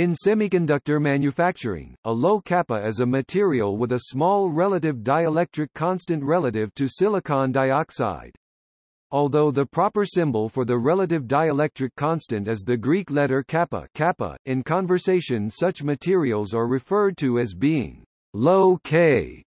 In semiconductor manufacturing, a low kappa is a material with a small relative dielectric constant relative to silicon dioxide. Although the proper symbol for the relative dielectric constant is the Greek letter kappa, kappa, in conversation such materials are referred to as being low K,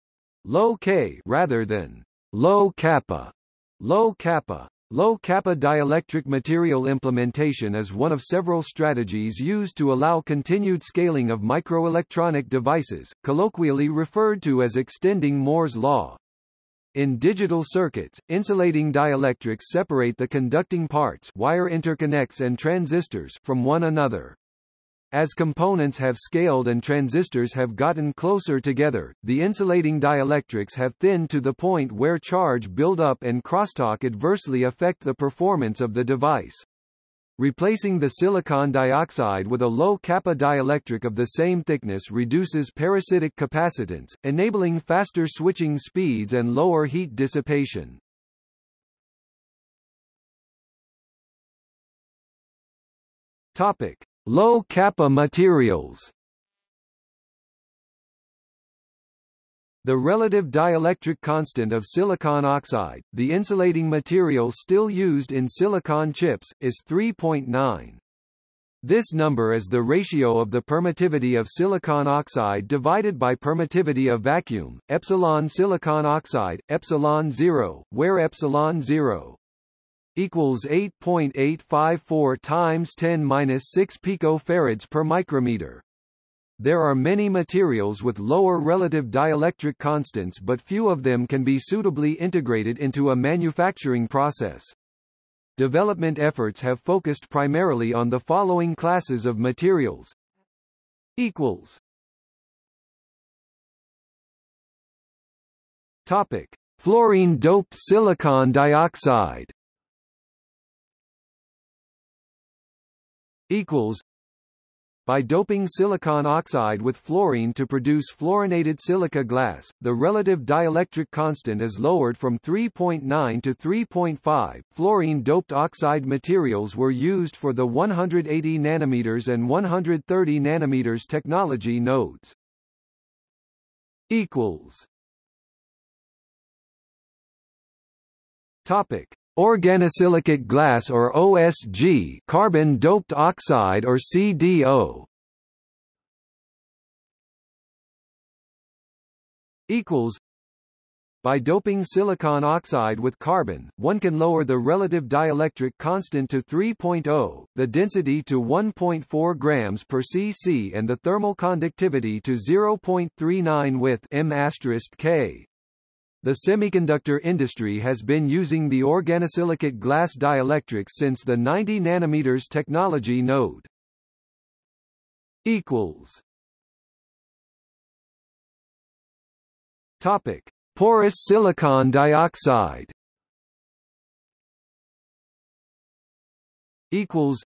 low K rather than low kappa, low kappa. Low kappa dielectric material implementation is one of several strategies used to allow continued scaling of microelectronic devices, colloquially referred to as extending Moore's law. In digital circuits, insulating dielectrics separate the conducting parts wire interconnects and transistors from one another. As components have scaled and transistors have gotten closer together, the insulating dielectrics have thinned to the point where charge buildup and crosstalk adversely affect the performance of the device. Replacing the silicon dioxide with a low kappa dielectric of the same thickness reduces parasitic capacitance, enabling faster switching speeds and lower heat dissipation. Topic: Low kappa materials The relative dielectric constant of silicon oxide, the insulating material still used in silicon chips, is 3.9. This number is the ratio of the permittivity of silicon oxide divided by permittivity of vacuum, epsilon silicon oxide, epsilon 0, where epsilon 0 equals 8.854 times 10 minus 6 picofarads per micrometer. There are many materials with lower relative dielectric constants but few of them can be suitably integrated into a manufacturing process. Development efforts have focused primarily on the following classes of materials. Equals. Topic: Fluorine-doped silicon dioxide. Equals by doping silicon oxide with fluorine to produce fluorinated silica glass, the relative dielectric constant is lowered from 3.9 to 3.5. Fluorine-doped oxide materials were used for the 180 nanometers and 130 nanometers technology nodes. Equals. Topic: Organosilicate glass or OSG carbon doped oxide or CDO equals by doping silicon oxide with carbon, one can lower the relative dielectric constant to 3.0, the density to 1.4 grams per cc and the thermal conductivity to 0.39 with m K. The semiconductor industry has been using the organosilicate glass dielectrics since the 90 nanometers technology node. Equals. Topic: Porous silicon dioxide. Equals.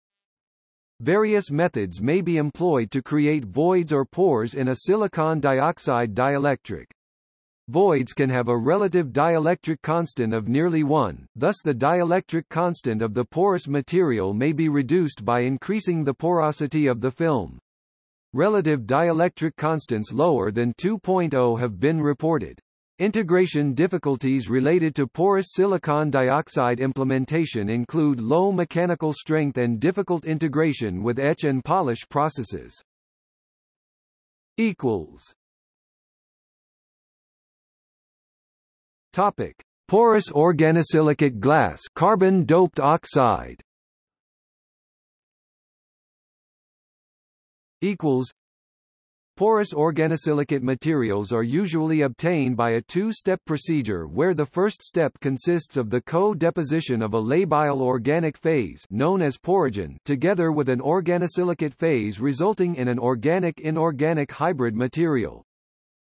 Various methods may be employed to create voids or pores in a silicon dioxide dielectric. Voids can have a relative dielectric constant of nearly 1, thus the dielectric constant of the porous material may be reduced by increasing the porosity of the film. Relative dielectric constants lower than 2.0 have been reported. Integration difficulties related to porous silicon dioxide implementation include low mechanical strength and difficult integration with etch and polish processes. equals Topic: Porous organosilicate glass, carbon doped oxide. Equals. Porous organosilicate materials are usually obtained by a two-step procedure where the first step consists of the co-deposition of a labile organic phase known as porogen together with an organosilicate phase resulting in an organic-inorganic hybrid material.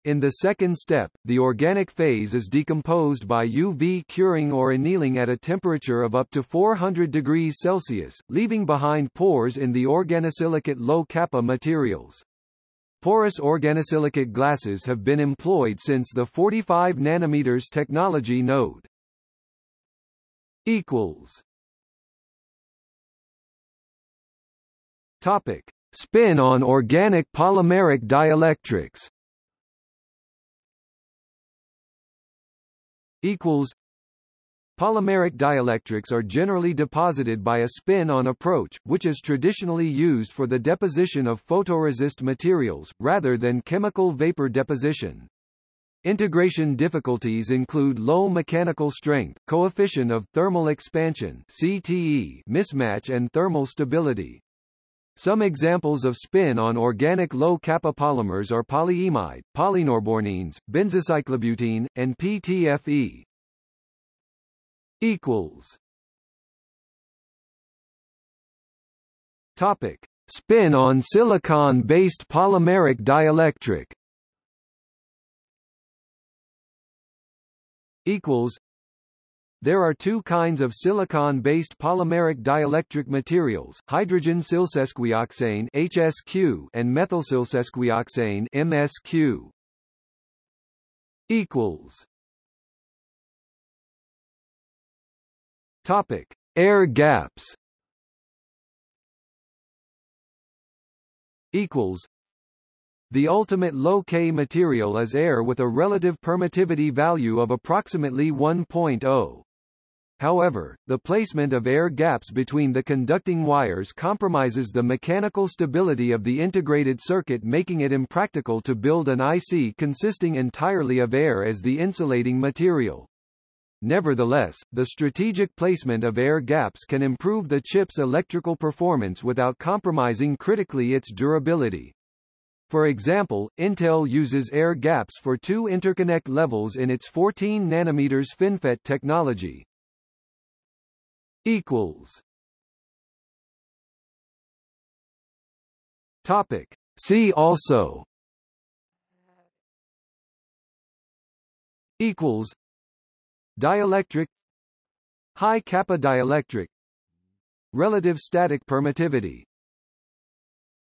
In the second step, the organic phase is decomposed by UV curing or annealing at a temperature of up to 400 degrees Celsius, leaving behind pores in the organosilicate low-kappa materials. Porous organosilicate glasses have been employed since the 45 nanometers technology node. Equals. Topic: Spin on organic polymeric dielectrics equals Polymeric dielectrics are generally deposited by a spin-on approach, which is traditionally used for the deposition of photoresist materials, rather than chemical vapor deposition. Integration difficulties include low mechanical strength, coefficient of thermal expansion CTE mismatch and thermal stability. Some examples of spin on organic low-kappa polymers are polyimide, polynorbornenes, benzocyclobutene, and PTFE. Equals. Topic: Spin on silicon-based polymeric dielectric. Equals. There are two kinds of silicon-based polymeric dielectric materials, hydrogen silsesquioxane (HSQ) and methyl silsesquioxane (MSQ). Equals. Topic: Air gaps. Equals. The ultimate low-K material is air with a relative permittivity value of approximately 1.0. However, the placement of air gaps between the conducting wires compromises the mechanical stability of the integrated circuit making it impractical to build an IC consisting entirely of air as the insulating material. Nevertheless, the strategic placement of air gaps can improve the chip's electrical performance without compromising critically its durability. For example, Intel uses air gaps for two interconnect levels in its 14 nanometers FinFET technology. Equals. Topic. See also. Equals. Dielectric High kappa dielectric Relative static permittivity